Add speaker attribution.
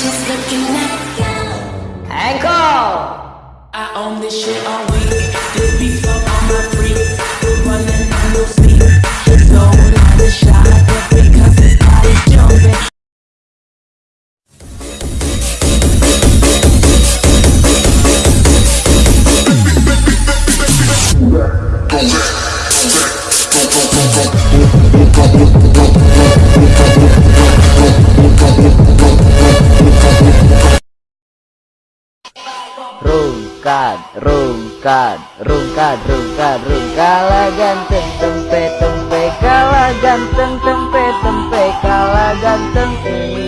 Speaker 1: just looking at you.
Speaker 2: Ankle!
Speaker 3: I own this shit all week. This beat for all my freaks. Running on no sleep. Don't let the shot up because this body's jumping.
Speaker 2: Rungkat, rungkat, rungkat, rungkat, rungkala ganteng tempe tempe kala ganteng tempe tempe kala ganteng. tempe